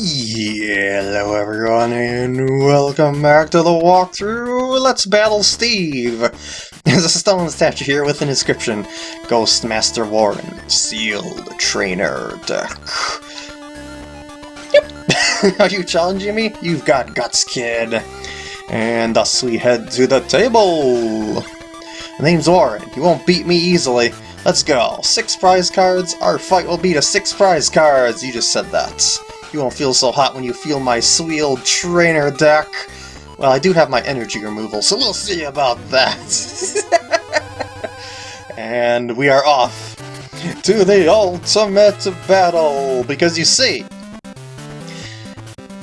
Hello everyone and welcome back to the walkthrough Let's Battle Steve! There's a stone statue here with an inscription Ghost Master Warren, Sealed Trainer Deck. Yep! Are you challenging me? You've got guts, kid! And thus we head to the table! The name's Warren, you won't beat me easily. Let's go. Six prize cards, our fight will be to six prize cards! You just said that. You won't feel so hot when you feel my Sealed Trainer deck. Well, I do have my energy removal, so we'll see about that. and we are off to the ultimate battle, because you see,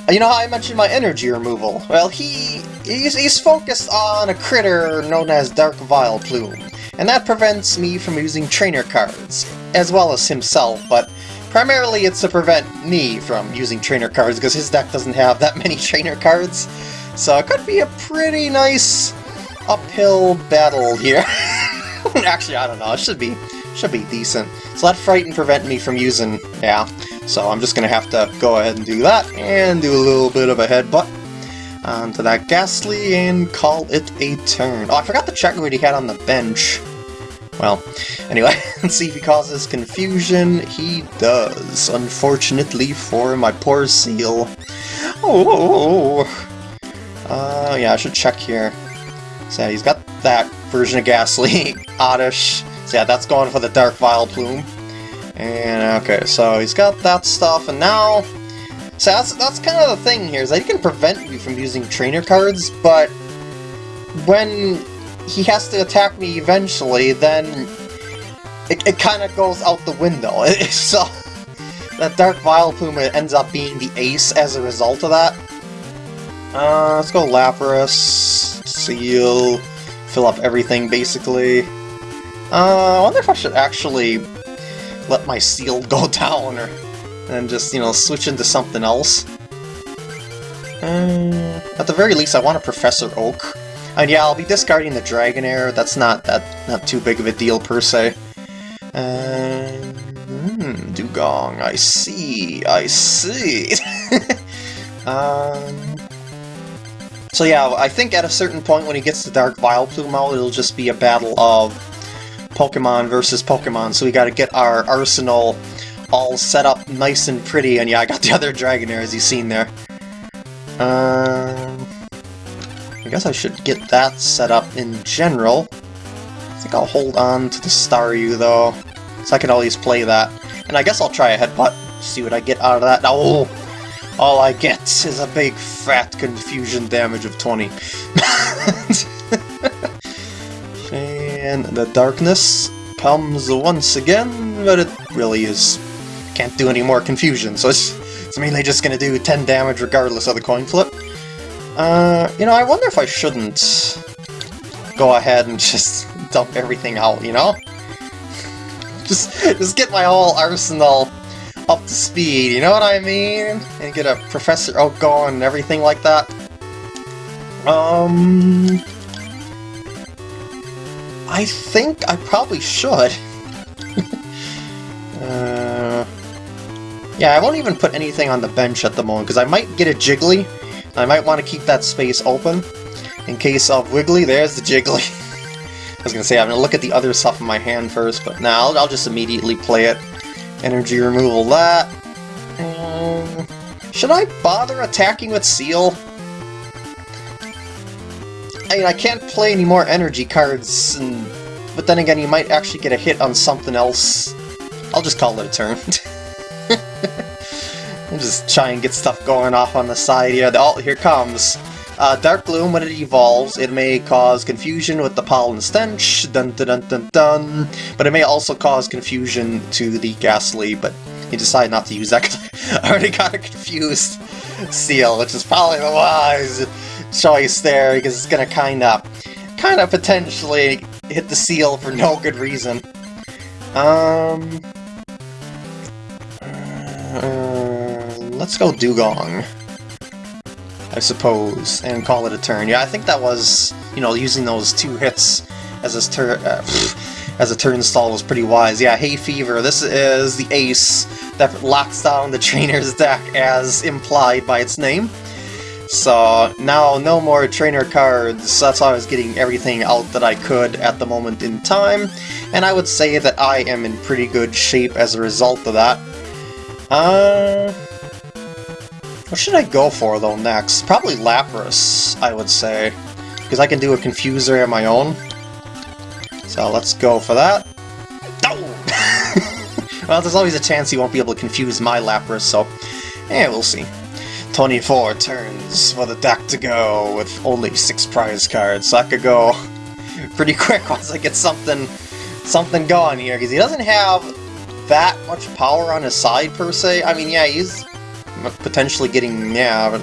you know how I mentioned my energy removal? Well, he he's, he's focused on a critter known as Dark Vileplume, and that prevents me from using trainer cards, as well as himself, but Primarily it's to prevent me from using trainer cards, because his deck doesn't have that many trainer cards. So it could be a pretty nice uphill battle here. Actually, I don't know, it should be should be decent. So that frighten prevent me from using, yeah. So I'm just gonna have to go ahead and do that, and do a little bit of a headbutt onto that Gastly and call it a turn. Oh, I forgot to check what he had on the bench. Well, anyway, let's see if he causes confusion. He does, unfortunately for my poor Seel. Oh, uh, yeah, I should check here. So he's got that version of Gastly, Oddish. So yeah, that's going for the Dark Vileplume. And okay, so he's got that stuff, and now... So that's, that's kind of the thing here, is that he can prevent you from using trainer cards, but when he has to attack me eventually, then it, it kind of goes out the window. so that Dark Vileplume ends up being the ace as a result of that. Uh, let's go Lapras, Seel, fill up everything basically. Uh, I wonder if I should actually let my Seel go down or and just, you know, switch into something else. Uh, at the very least, I want a Professor Oak. And yeah, I'll be discarding the Dragonair. That's not that not too big of a deal per se. And hmm, Dewgong. I see. I see. um. So yeah, I think at a certain point when he gets the Dark Vileplume out, it'll just be a battle of Pokemon versus Pokemon. So we got to get our arsenal all set up nice and pretty. And yeah, I got the other Dragonair as you've seen there. Um. I guess I should get that set up in general. I think I'll hold on to the Staryu, though, so I can always play that. And I guess I'll try a headbutt, see what I get out of that. Oh! All I get is a big fat confusion damage of 20. and the darkness comes once again, but it really is... can't do any more confusion, so it's, it's mainly just gonna do 10 damage regardless of the coin flip. Uh, you know, I wonder if I shouldn't go ahead and just dump everything out, you know? Just, just get my whole arsenal up to speed, you know what I mean? And get a Professor Oak going and everything like that. Um... I think I probably should. uh, yeah, I won't even put anything on the bench at the moment, because I might get a Jiggly, I might want to keep that space open in case of Wiggly. There's the Jiggly. I was going to say, I'm going to look at the other stuff in my hand first, but now I'll, I'll, just immediately play it. Energy removal that. Um, should I bother attacking with Seel? I mean, I can't play any more energy cards, and, but then again, you might actually get a hit on something else. I'll just call it a turn. Just try and get stuff going off on the side here. Oh, here comes. Uh, Dark Gloom, when it evolves, it may cause confusion with the pollen stench, dun dun dun dun dun, but it may also cause confusion to the Gastly, but he decided not to use that because I already got a confused Seel, which is probably the wise choice there, because it's gonna kinda, kinda potentially hit the Seel for no good reason. Um... Uh, let's go Dewgong. I suppose, and call it a turn. Yeah, I think that was, you know, using those two hits as a turn uh, as a turnstile was pretty wise. Yeah, Hay Fever. This is the ace that locks down the trainer's deck as implied by its name. So now no more trainer cards, that's how I was getting everything out that I could at the moment in time, and I would say that I am in pretty good shape as a result of that. Uh, what should I go for though next? Probably Lapras, I would say, because I can do a Confuser of my own. So let's go for that. Oh! well, there's always a chance he won't be able to confuse my Lapras, so yeah, we'll see. 24 turns for the deck to go with only 6 prize cards, so I could go pretty quick once I get something something going here, because he doesn't have that much power on his side, per se. I mean, yeah, he's potentially getting, yeah,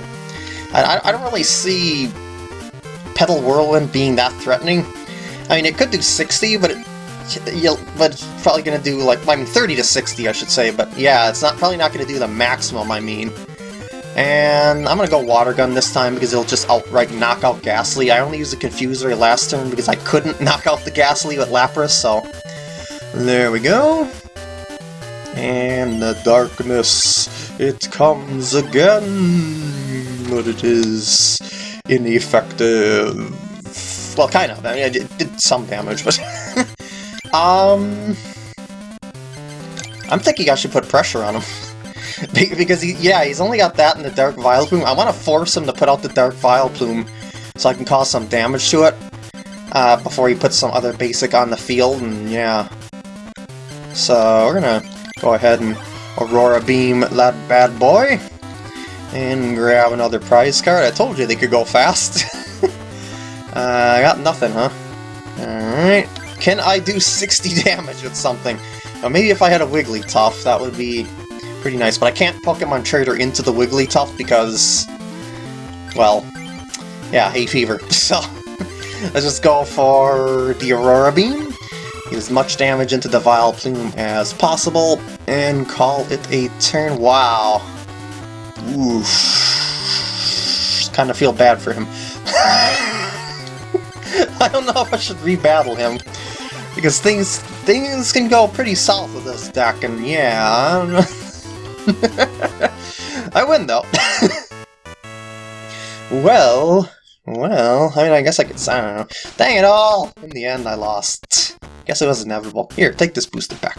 I, I don't really see Petal Whirlwind being that threatening. I mean, it could do 60, but it, but it's probably going to do, like, I mean, 30 to 60, I should say, but yeah, it's not probably not going to do the maximum, I mean. And I'm gonna go Water Gun this time because it'll just outright knock out Gastly. I only used the Confuser last turn because I couldn't knock out the Gastly with Lapras, so... There we go. And the darkness, it comes again, but it is ineffective. Well, kind of. I mean, it did some damage, but... um... I'm thinking I should put pressure on him. because, he, yeah, he's only got that in the Dark Vileplume. I want to force him to put out the Dark Vileplume so I can cause some damage to it uh, before he puts some other basic on the field, and yeah. So we're gonna go ahead and Aurora Beam that bad boy, and grab another prize card. I told you they could go fast. uh, I got nothing, huh? Alright. Can I do 60 damage with something? Well, maybe if I had a Wigglytuff, that would be pretty nice, but I can't Pokemon Trader into the Wigglytuff because, well, yeah, hay fever. So, let's just go for the Aurora Beam, as much damage into the Vileplume as possible, and call it a turn. Wow. Oof. Kind of feel bad for him. I don't know if I should rebattle him. Because things things can go pretty south with this deck, and yeah, I don't know. I win, though. well, well, I mean, I guess I could, I don't know. Dang it all! In the end, I lost. Guess it was inevitable. Here, take this booster pack.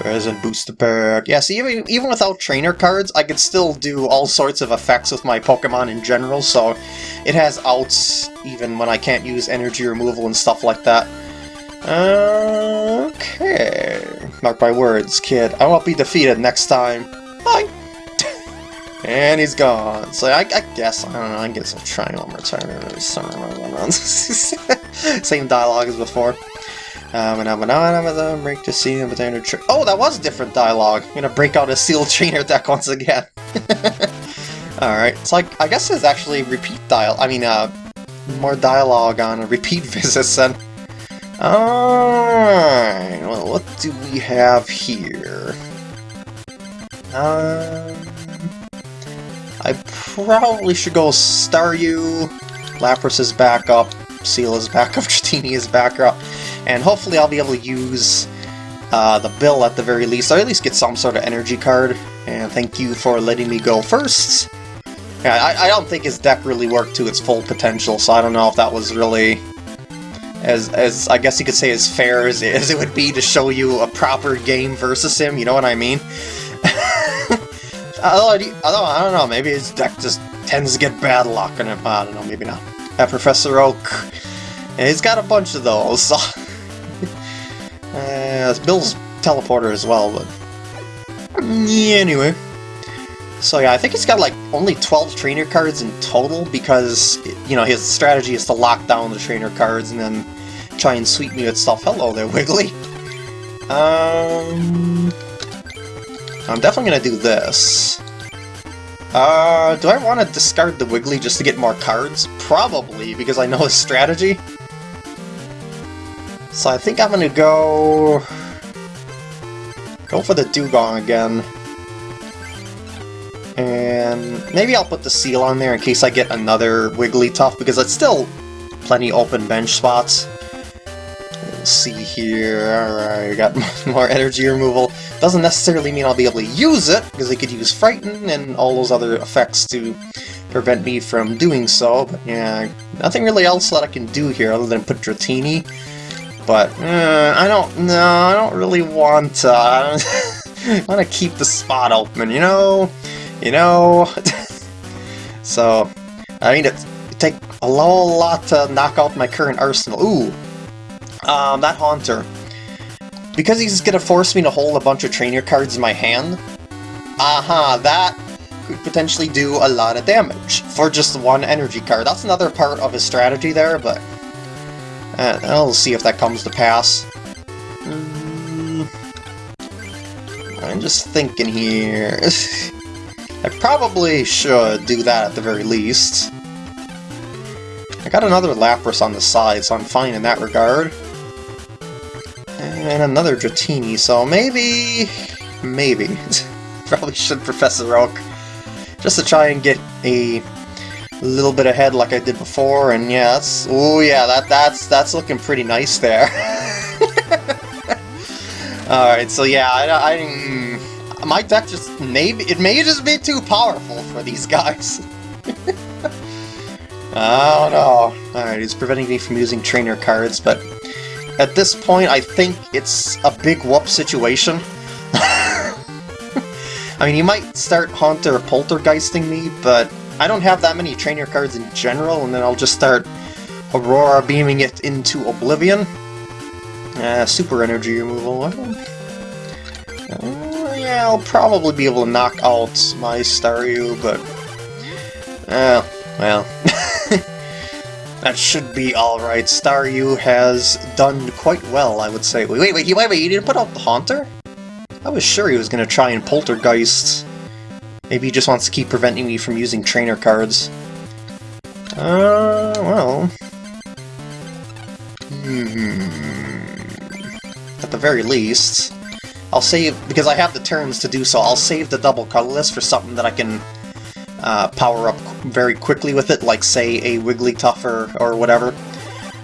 Present booster pack. Yeah, see, even, even without trainer cards, I could still do all sorts of effects with my Pokemon in general, so it has outs even when I can't use energy removal and stuff like that. Okay. Mark my words, kid. I won't be defeated next time. Bye! And he's gone. So I, I, guess, I don't know, I guess I'll try one more time. Same dialogue as before. Um, and I'm gonna break the seal of the trick. Oh, that was a different dialogue. I'm gonna break out a seal trainer deck once again. Alright, so like, I guess there's actually repeat dial. I mean, uh, more dialogue on a repeat visits then. Alright, well, what do we have here? Um, I probably should go Staryu, Lapras is back up, Seel is back up, Dratini is back up, and hopefully I'll be able to use uh, the bill at the very least, or at least get some sort of energy card, and thank you for letting me go first. Yeah, I, I don't think his deck really worked to its full potential, so I don't know if that was really as, as I guess you could say as fair as, as it would be to show you a proper game versus him, you know what I mean? Although, I don't know, maybe his deck just tends to get bad luck, and I don't know, maybe not. That Professor Oak, he's got a bunch of those, so... uh, Bill's teleporter as well, but... Yeah, anyway. So yeah, I think he's got like only 12 trainer cards in total because, you know, his strategy is to lock down the trainer cards and then try and sweep me with stuff. Hello there, Wiggly. Um, I'm definitely going to do this. Uh, do I want to discard the Wiggly just to get more cards? Probably, because I know his strategy. So I think I'm going to go... Go for the Dewgong again. And maybe I'll put the Seel on there in case I get another Wigglytuff, because it's still plenty open bench spots. Let's see here, alright, got more energy removal. Doesn't necessarily mean I'll be able to use it, because I could use Frighten and all those other effects to prevent me from doing so, but yeah, nothing really else that I can do here other than put Dratini. But, uh, I don't, no, I don't really want, uh, I want to keep the spot open, you know? You know? so, I mean, it, it take a lot to knock out my current arsenal. Ooh, um, that Haunter. Because he's gonna force me to hold a bunch of trainer cards in my hand, aha, uh -huh, that could potentially do a lot of damage for just one energy card. That's another part of his strategy there, but uh, I'll see if that comes to pass. Mm, I'm just thinking here. I probably should do that at the very least. I got another Lapras on the side, so I'm fine in that regard. And another Dratini, so maybe... maybe. Probably should Professor Oak. Just to try and get a little bit ahead like I did before, and yeah, that's... Oh yeah, that, that's, that's looking pretty nice there. Alright, so yeah, I, I, mm, my deck just maybe it may just be too powerful for these guys. I don't know. Alright, he's preventing me from using trainer cards, but at this point, I think it's a big whoop situation. I mean, you might start Haunter Poltergeisting me, but I don't have that many trainer cards in general, and then I'll just start Aurora beaming it into Oblivion. Uh, super energy removal. Uh, yeah, I'll probably be able to knock out my Staryu, but... Uh, well... That should be alright. Staryu has done quite well, I would say. Wait, wait, wait, wait, wait, you didn't put out the Haunter? I was sure he was going to try and Poltergeist. Maybe he just wants to keep preventing me from using trainer cards. Uh, well... Hmm... At the very least, I'll save, because I have the turns to do so, I'll save the double colorless for something that I can uh, power up very quickly with it, like say a Wigglytuff or, or whatever.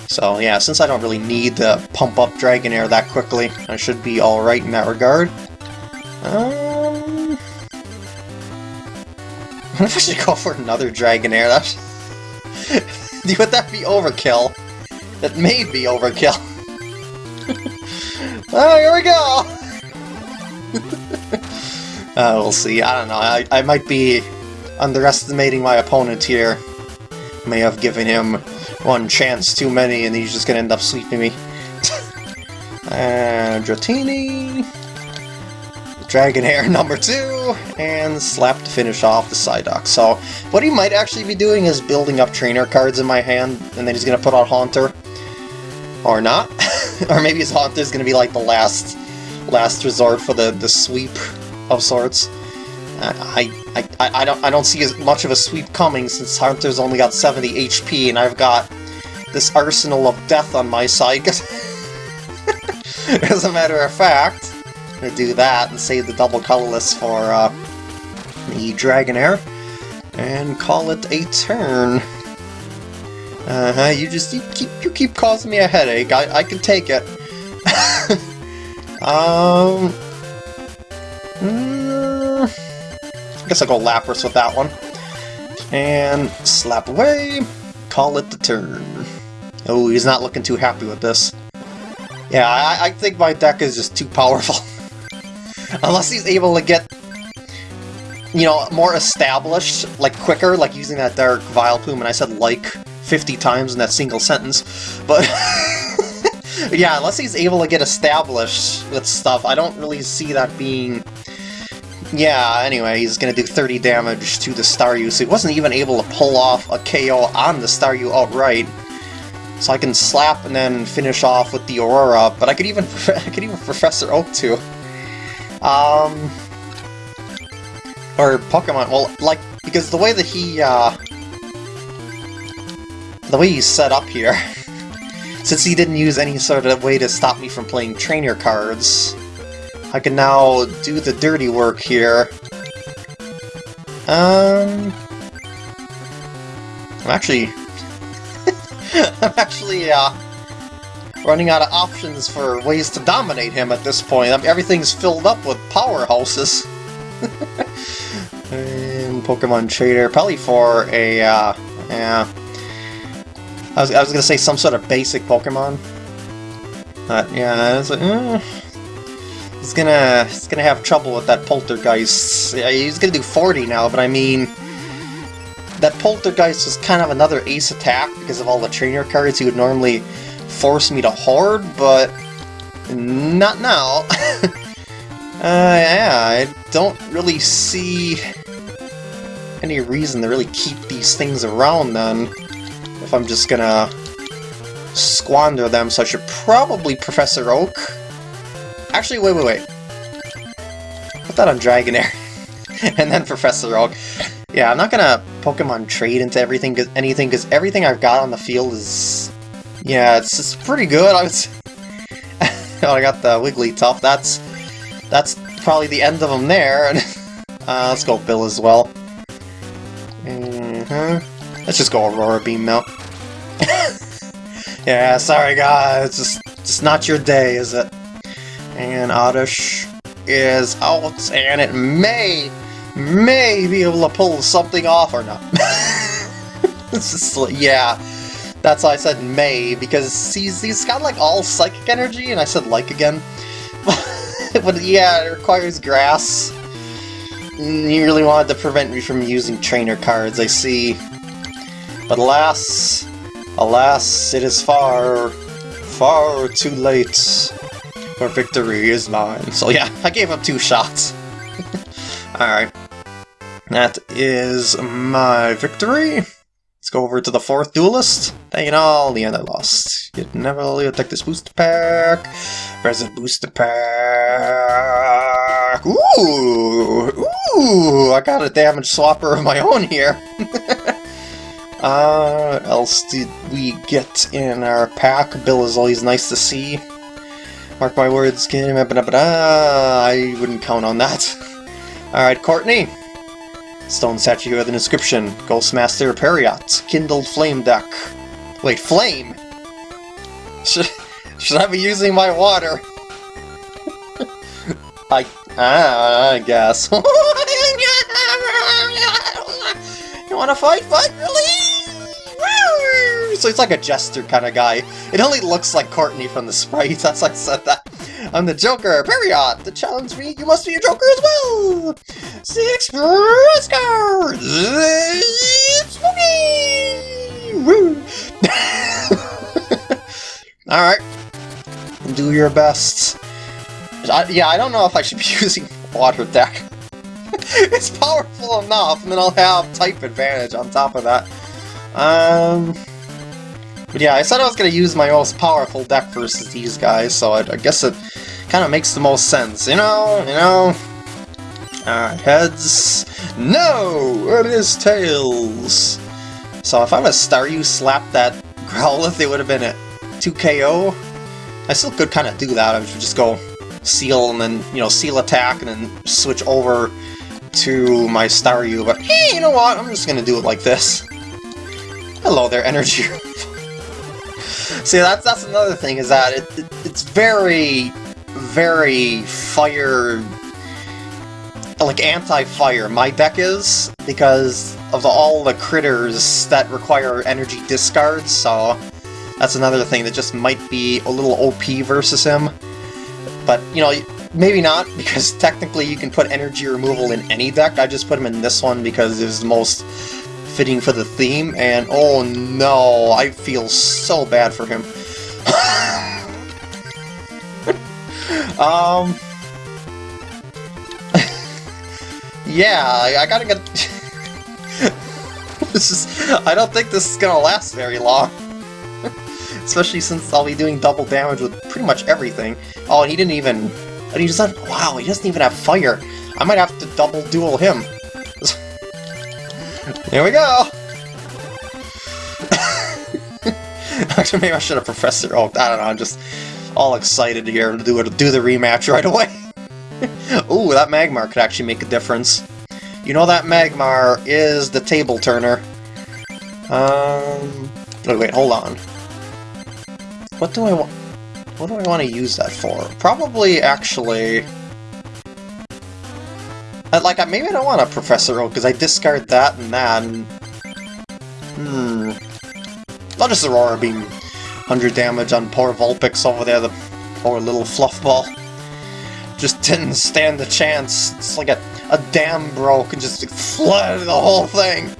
So yeah, since I don't really need to pump up Dragonair that quickly, I should be alright in that regard. Um... What if I should go for another Dragonair? That's... Would that be overkill? That may be overkill. oh, here we go! uh, we'll see. I don't know. I, I might be underestimating my opponent here. May have given him one chance too many and he's just gonna end up sweeping me. and Dratini, Dragonair number two, and Slap to finish off the Psyduck. So what he might actually be doing is building up trainer cards in my hand, and then he's gonna put out Haunter. Or not. or maybe his Haunter is gonna be like the last last resort for the, the sweep of sorts. I, I, I, don't I don't see as much of a sweep coming since Haunter's only got 70 HP and I've got this arsenal of death on my side. As a matter of fact, I'm gonna do that and save the double colorless for uh, the Dragonair and call it a turn. Uh-huh, you just you keep you keep causing me a headache. I, I can take it. um I guess I'll go Lapras with that one. And slap away, call it the turn. Oh, he's not looking too happy with this. Yeah, I, I think my deck is just too powerful. Unless he's able to get, you know, more established, like quicker, like using that Dark Vileplume, and I said like 50 times in that single sentence. But, yeah, unless he's able to get established with stuff, I don't really see that being yeah, anyway, he's gonna do 30 damage to the Staryu, so he wasn't even able to pull off a KO on the Staryu outright. So I can slap and then finish off with the Aurora, but I could even I could even Professor Oak too. Um, or Pokemon. Well, like because the way that he uh, the way he's set up here, since he didn't use any sort of way to stop me from playing trainer cards, I can now do the dirty work here. Um... I'm actually... I'm actually, uh... running out of options for ways to dominate him at this point. I mean, everything's filled up with powerhouses. and Pokemon Trader, probably for a, uh, yeah. I was, I was gonna say some sort of basic Pokemon. But yeah, it's like, eh. He's gonna, he's gonna have trouble with that Poltergeist. He's gonna do 40 now, but I mean... That Poltergeist is kind of another ace attack because of all the trainer cards he would normally force me to hoard, but not now. uh, yeah, I don't really see any reason to really keep these things around then, if I'm just gonna squander them, so I should probably Professor Oak. Actually, wait, wait, wait. Put that on Dragonair, and then Professor Oak. Yeah, I'm not gonna Pokemon trade into everything, cause, anything, because everything I've got on the field is... Yeah, it's, it's pretty good, I was... oh, I got the Wigglytuff, that's... That's probably the end of them there. uh, let's go Bill as well. Mm -hmm. Let's just go Aurora Beam now. yeah, sorry guys, it's just, just not your day, is it? And Oddish is out, and it may may be able to pull something off or not. it's just yeah, that's why I said may, because he's, he's got like all psychic energy, and I said like again. but yeah, it requires grass. Mm, you really wanted to prevent me from using trainer cards, I see. But alas, alas, it is far, far too late. For victory is mine. So yeah, I gave up two shots. Alright. That is my victory. Let's go over to the fourth duelist. Dang it all, the end I lost. You'd never really attack this booster pack. The booster pack? Ooh! Ooh! I got a damage swapper of my own here. uh, else did we get in our pack? Bill is always nice to see. Mark my words, game. I wouldn't count on that. Alright, Courtney. Stone statue with an inscription, Ghostmaster Periot, kindled flame deck. Wait, flame? Should, should I be using my water? I, ah, I guess. you wanna fight? Fight, really? So he's like a jester kind of guy. It only looks like Courtney from the sprite, that's why I said that. I'm the Joker, Period! To challenge me, you must be a Joker as well! Six cards! Woo! Alright. Do your best. I, yeah, I don't know if I should be using Water Deck. it's powerful enough, and then I'll have type advantage on top of that. Um... But yeah, I said I was going to use my most powerful deck versus these guys, so I, I guess it kind of makes the most sense, you know? You know? Alright, heads. No! It is tails! So if I would have Staryu slapped that Growlithe, it would have been a 2 KO. I still could kind of do that. I would just go Seel and then, you know, Seel attack and then switch over to my Staryu. But hey, you know what? I'm just going to do it like this. Hello there, Energy See, that's that's another thing, is that it, it, it's very, very fire... Like, anti-fire, my deck is, because of the, all the critters that require energy discards, so that's another thing that just might be a little OP versus him. But, you know, maybe not, because technically you can put energy removal in any deck, I just put him in this one because it was the most fitting for the theme, and oh no, I feel so bad for him. um... yeah, I, I gotta get... this is... I don't think this is gonna last very long. Especially since I'll be doing double damage with pretty much everything. Oh, and he didn't even... And He doesn't... Wow, he doesn't even have fire. I might have to double duel him. Here we go! Actually, maybe I should have Professor Oh, I don't know, I'm just all excited here to do, it, do the rematch right away. Ooh, that Magmar could actually make a difference. You know that Magmar is the table turner. Um, wait, wait, hold on. What do I want? what do I want to use that for? Probably, actually... Uh, like, maybe I don't want a Professor Oak, because I discard that and that, and... Hmm... I'll just Aurora Beam 100 damage on poor Vulpix over there, the poor little fluffball. Just didn't stand a chance. It's like a, a dam broke and just flooded the whole thing.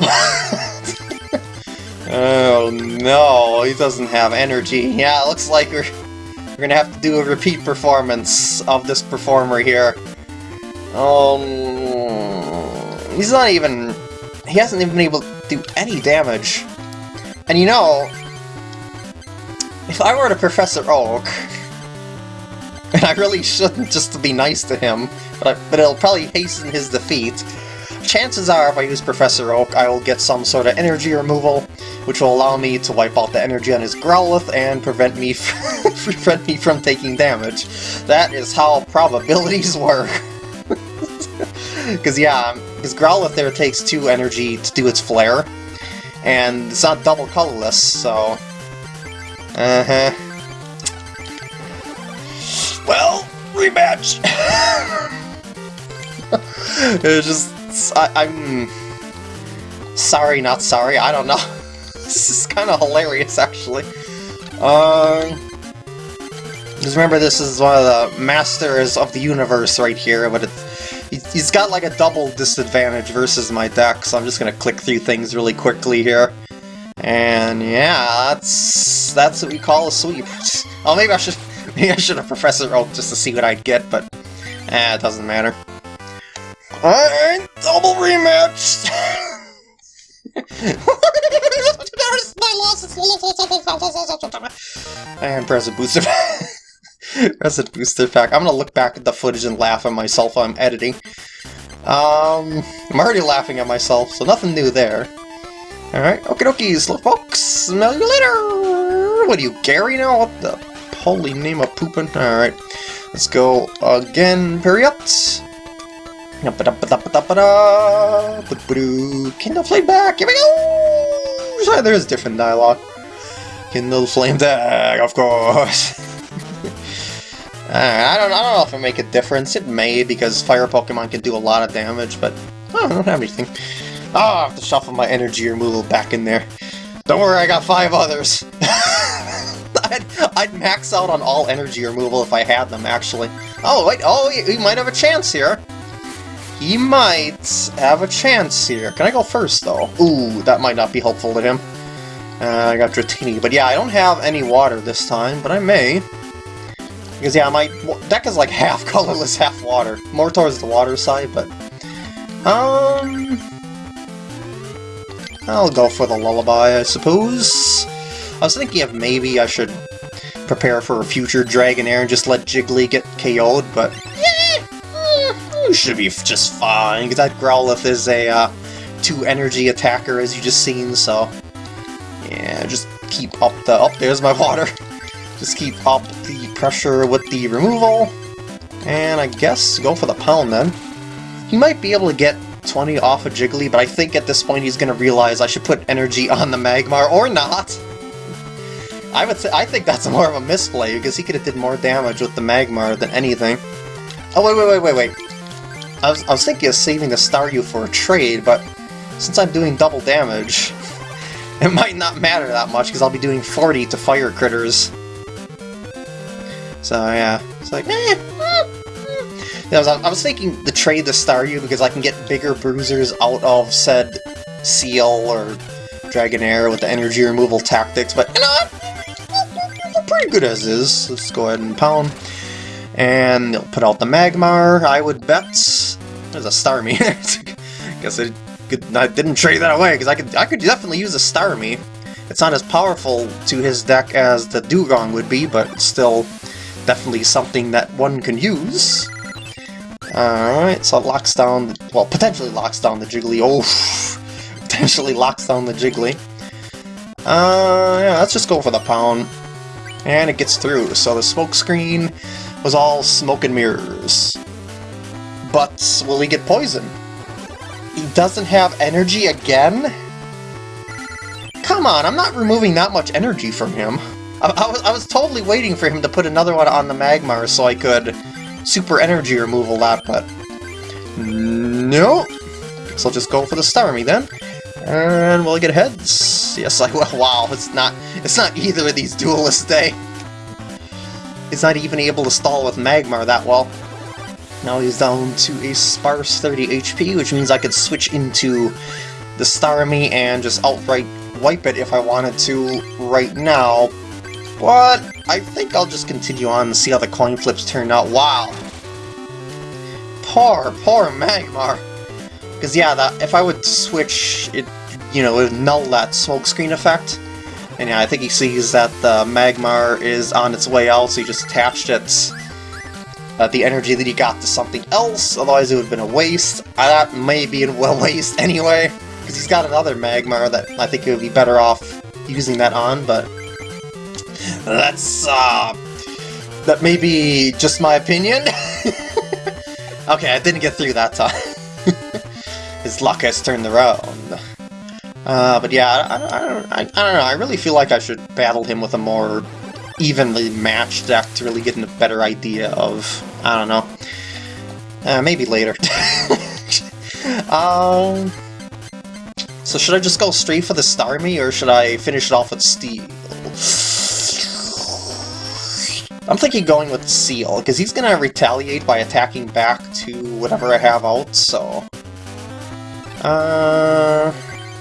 oh no, he doesn't have energy. Yeah, it looks like we're, we're gonna have to do a repeat performance of this performer here. Um, he's not even... He hasn't even been able to do any damage. And you know, if I were to Professor Oak, and I really shouldn't just to be nice to him, but, I, but it'll probably hasten his defeat, chances are if I use Professor Oak, I will get some sort of energy removal, which will allow me to wipe out the energy on his Growlithe and prevent me, prevent me from taking damage. That is how probabilities work. Because yeah, because Growlithe there takes two energy to do its flare, and it's not double colorless, so... Uh-huh. Well, rematch! it's just... I, am Sorry, not sorry, I don't know. this is kind of hilarious, actually. Um... Just remember, this is one of the masters of the universe right here, but it's He's got like a double disadvantage versus my deck, so I'm just gonna click through things really quickly here. And yeah, that's that's what we call a sweep. Oh, maybe I should maybe I should have Professor Oak just to see what I'd get, but eh, it doesn't matter. Alright, double rematch! and present booster. Resident Booster Pack. I'm gonna look back at the footage and laugh at myself while I'm editing. Um, I'm already laughing at myself, so nothing new there. Alright, okie dokie, folks. Smell you later! What are you, Gary now? What the holy name of pooping? Alright, let's go again, Periot. Kindle Flame back, here we go! Sorry, there's different dialogue. Kindle Flame back, of course. Uh, I don't, I don't know if it make a difference. It may, because fire Pokemon can do a lot of damage, but oh, I don't have anything. Oh, I have to shuffle my energy removal back in there. Don't worry, I got five others. I'd, I'd max out on all energy removal if I had them, actually. Oh, wait, oh, he, he might have a chance here. He might have a chance here. Can I go first, though? Ooh, that might not be helpful to him. Uh, I got Dratini, but yeah, I don't have any water this time, but I may. Because yeah, my deck is like half colorless, half water. More towards the water side, but... Um... I'll go for the Lullaby, I suppose. I was thinking of maybe I should prepare for a future Dragonair and just let Jiggly get KO'd, but... Yeah, mm, should be just fine, because that Growlithe is a uh, two-energy attacker, as you just seen, so... Yeah, just keep up the... Oh, there's my water. Just keep up the pressure with the removal, and I guess go for the pound then. He might be able to get 20 off of Jiggly, but I think at this point he's going to realize I should put energy on the Magmar, or not! I would say I think that's more of a misplay, because he could have did more damage with the Magmar than anything. Oh, wait, wait, wait, wait, wait. I was, I was thinking of saving the Staryu for a trade, but since I'm doing double damage, it might not matter that much, because I'll be doing 40 to fire critters. So yeah, it's like, eh. I, was, I was thinking to trade the Staryu because I can get bigger bruisers out of said Seel or Dragonair with the energy removal tactics, but you know, pretty good as is. Let's go ahead and pound. And they'll put out the Magmar, I would bet. There's a Starmie. Guess I, could, I didn't trade that away, because I could, I could definitely use a Starmie. It's not as powerful to his deck as the Dewgong would be, but still definitely something that one can use. Alright, so it locks down, well, potentially locks down the Jiggly. Oh, potentially locks down the Jiggly. Uh, yeah, let's just go for the pound. And it gets through, so the smoke screen was all smoke and mirrors. But will he get poisoned? He doesn't have energy again? Come on, I'm not removing that much energy from him. I, I, was, I was totally waiting for him to put another one on the Magmar so I could super energy removal that, but... No! So I'll just go for the Starmie then. And will I get heads? Yes, I will. Wow, it's not it's not either of these duelists eh? day. It's not even able to stall with Magmar that well. Now he's down to a sparse 30 HP, which means I could switch into the Starmie and just outright wipe it if I wanted to right now. But I think I'll just continue on and see how the coin flips turn out. Wow! Poor, poor Magmar. Because yeah, that if I would switch, it you know, it would null that smokescreen effect. And yeah, I think he sees that the Magmar is on its way out, so he just attached it, uh, the energy that he got to something else, otherwise it would have been a waste. Uh, that may be a waste anyway, because he's got another Magmar that I think it would be better off using that on, but that's, uh, that may be just my opinion. okay, I didn't get through that time. His luck has turned around. Uh, but yeah, I, I, don't, I, I, don't know, I really feel like I should battle him with a more evenly matched deck to really get a better idea of, I don't know, uh, maybe later. um, so should I just go straight for the Starmie, or should I finish it off with Seel? I'm thinking going with Seel, because he's going to retaliate by attacking back to whatever I have out, so... Uh...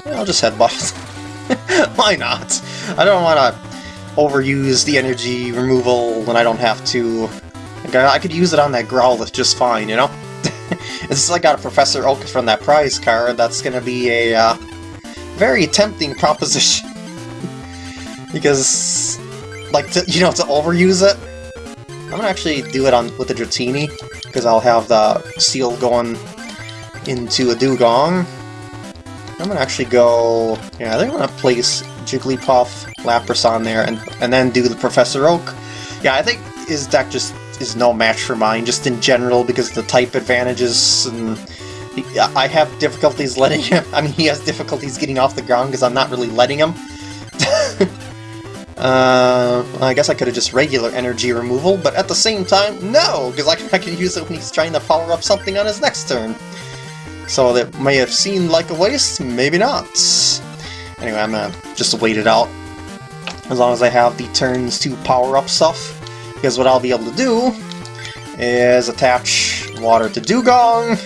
I'll just headbutt. Why not? I don't want to overuse the energy removal when I don't have to. I could use it on that Growlithe just fine, you know? it's like I got a Professor Oak from that prize card, that's gonna be a uh, very tempting proposition. because, like, to, you know, to overuse it, I'm gonna actually do it on with the Dratini, because I'll have the Seel going into a Dewgong. I'm gonna actually go... Yeah, I think I'm gonna place Jigglypuff, Lapras on there, and, and then do the Professor Oak. Yeah, I think his deck just is no match for mine, just in general, because the type advantages, and I have difficulties letting him... I mean, he has difficulties getting off the ground because I'm not really letting him. Uh, I guess I could have just regular energy removal, but at the same time, no! Because I, I can use it when he's trying to power up something on his next turn. So that may have seemed like a waste, maybe not. Anyway, I'm gonna just wait it out. As long as I have the turns to power up stuff. Because what I'll be able to do is attach water to Dewgong.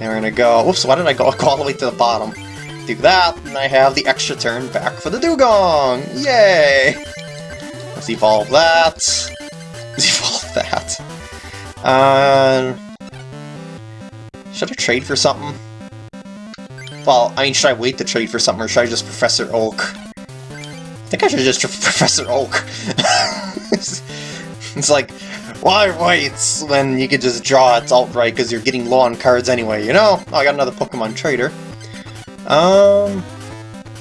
And we're gonna go... Whoops, why did I go, go all the way to the bottom? Do that, and I have the extra turn back for the Dewgong! Yay! Let's evolve that. Let's evolve that. Uh, should I trade for something? Well, I mean, should I wait to trade for something, or should I just Professor Oak? I think I should just Professor Oak. it's like, why wait when you could just draw it outright because you're getting low on cards anyway, you know? Oh, I got another Pokemon Trader. Um...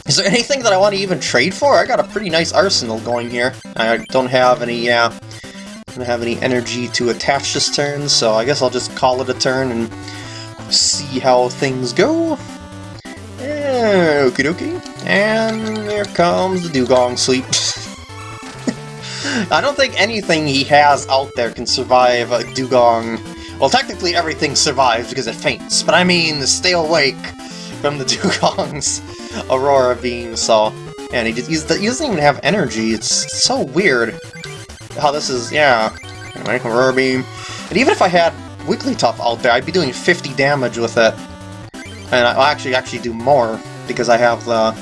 Is there anything that I want to even trade for? I got a pretty nice arsenal going here. I don't have any, yeah, uh, don't have any energy to attach this turn, so I guess I'll just call it a turn and see how things go. Eh, okie dokie. And here comes the Dewgong Sleep. I don't think anything he has out there can survive a Dewgong. Well, technically everything survives because it faints, but I mean stay awake from the Dewgong's Aurora Beam, so... And he, just, he doesn't even have energy, it's so weird how this is, yeah. Aurora Beam. And even if I had Wigglytuff out there, I'd be doing 50 damage with it. And I'll actually actually do more, because I have the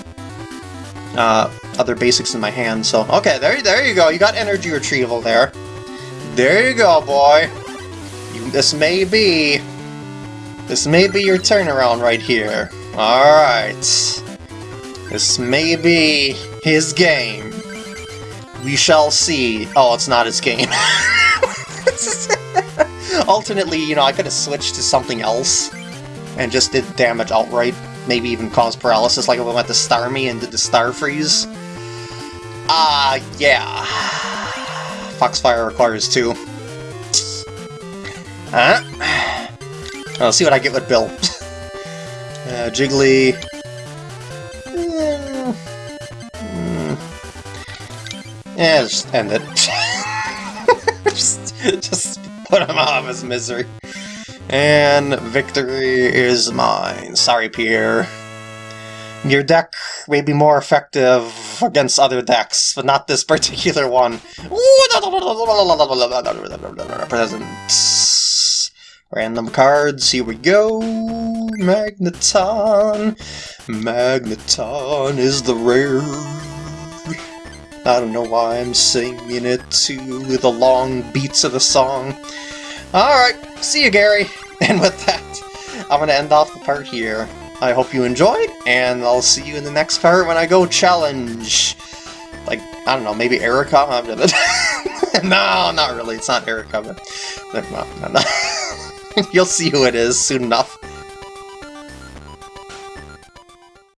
uh, other basics in my hand, so... Okay, there, there you go, you got energy retrieval there. There you go, boy! You, this may be... This may be your turnaround right here. Alright. This may be his game. We shall see. Oh, it's not his game. Alternately, you know, I could have switched to something else and just did damage outright. Maybe even cause paralysis like I went to Starmie and did the Star Freeze. Ah, uh, yeah. Foxfire requires two. Huh? I'll see what I get with Bill. uh, Jiggly... Yeah, just end it. just, just put him out of his misery. And victory is mine. Sorry, Pierre. Your deck may be more effective against other decks, but not this particular one. Presents. Random cards, here we go. Magneton. Magneton is the rare. I don't know why I'm singing it to the long beats of the song. Alright, see you, Gary. And with that, I'm to end off the part here. I hope you enjoyed, and I'll see you in the next part when I go challenge, like, I don't know, maybe Erika? no, not really, it's not Erika, but, no, no, no. you'll see who it is soon enough.